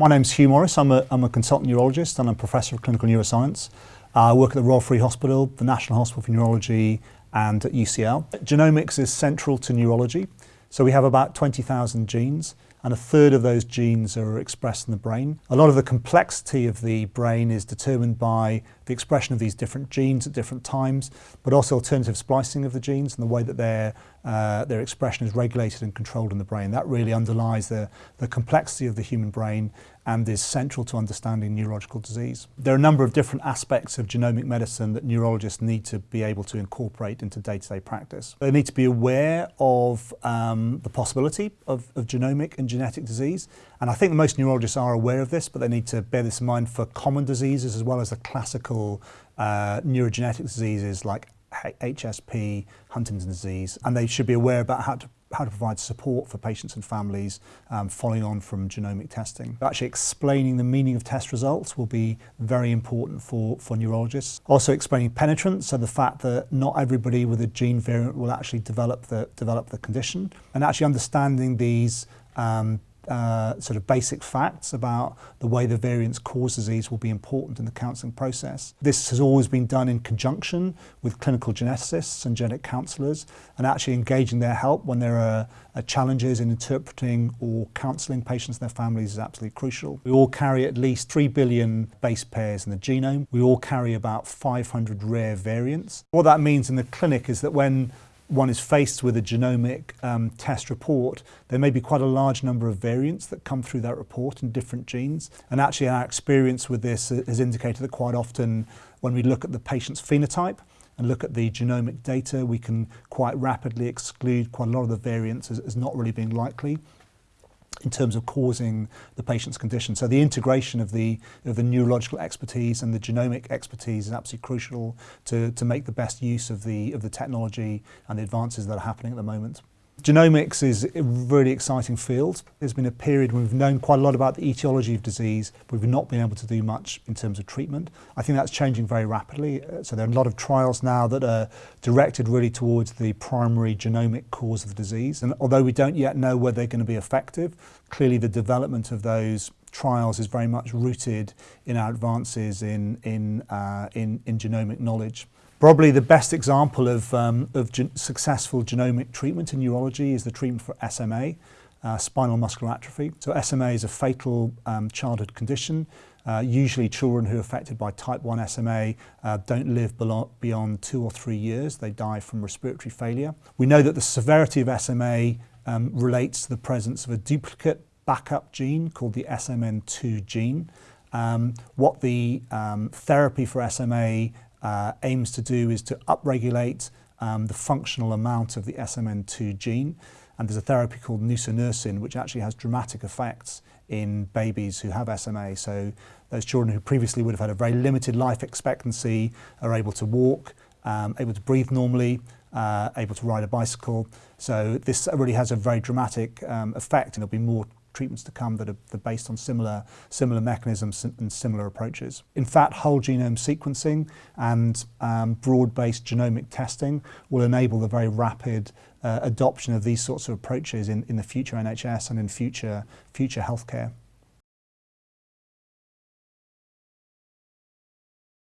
My name's Hugh Morris. I'm a, I'm a consultant neurologist and I'm a professor of clinical neuroscience. Uh, I work at the Royal Free Hospital, the National Hospital for Neurology and at UCL. Genomics is central to neurology. So we have about 20,000 genes and a third of those genes are expressed in the brain. A lot of the complexity of the brain is determined by the expression of these different genes at different times, but also alternative splicing of the genes and the way that their, uh, their expression is regulated and controlled in the brain. That really underlies the, the complexity of the human brain and is central to understanding neurological disease. There are a number of different aspects of genomic medicine that neurologists need to be able to incorporate into day-to-day -day practice. They need to be aware of um, the possibility of, of genomic and genetic disease, and I think most neurologists are aware of this, but they need to bear this in mind for common diseases as well as the classical uh, neurogenetic diseases like HSP, Huntington's disease, and they should be aware about how to how to provide support for patients and families um, following on from genomic testing. Actually explaining the meaning of test results will be very important for, for neurologists. Also explaining penetrance, so the fact that not everybody with a gene variant will actually develop the, develop the condition, and actually understanding these um, uh, sort of basic facts about the way the variants cause disease will be important in the counselling process. This has always been done in conjunction with clinical geneticists and genetic counsellors and actually engaging their help when there are uh, challenges in interpreting or counselling patients and their families is absolutely crucial. We all carry at least 3 billion base pairs in the genome. We all carry about 500 rare variants. What that means in the clinic is that when one is faced with a genomic um, test report, there may be quite a large number of variants that come through that report in different genes. And actually our experience with this has indicated that quite often when we look at the patient's phenotype and look at the genomic data, we can quite rapidly exclude quite a lot of the variants as, as not really being likely in terms of causing the patient's condition. So the integration of the, of the neurological expertise and the genomic expertise is absolutely crucial to, to make the best use of the, of the technology and the advances that are happening at the moment. Genomics is a really exciting field. There's been a period when we've known quite a lot about the etiology of disease, but we've not been able to do much in terms of treatment. I think that's changing very rapidly. Uh, so there are a lot of trials now that are directed really towards the primary genomic cause of the disease. And although we don't yet know whether they're going to be effective, clearly the development of those trials is very much rooted in our advances in, in, uh, in, in genomic knowledge. Probably the best example of, um, of gen successful genomic treatment in neurology is the treatment for SMA, uh, spinal muscular atrophy. So SMA is a fatal um, childhood condition. Uh, usually children who are affected by type 1 SMA uh, don't live beyond two or three years. They die from respiratory failure. We know that the severity of SMA um, relates to the presence of a duplicate backup gene called the SMN2 gene. Um, what the um, therapy for SMA uh, aims to do is to upregulate um, the functional amount of the SMN2 gene. And there's a therapy called nusinersin, which actually has dramatic effects in babies who have SMA. So those children who previously would have had a very limited life expectancy are able to walk, um, able to breathe normally, uh, able to ride a bicycle. So this really has a very dramatic um, effect and there'll be more treatments to come that are, that are based on similar, similar mechanisms and similar approaches. In fact, whole genome sequencing and um, broad-based genomic testing will enable the very rapid uh, adoption of these sorts of approaches in, in the future NHS and in future, future healthcare.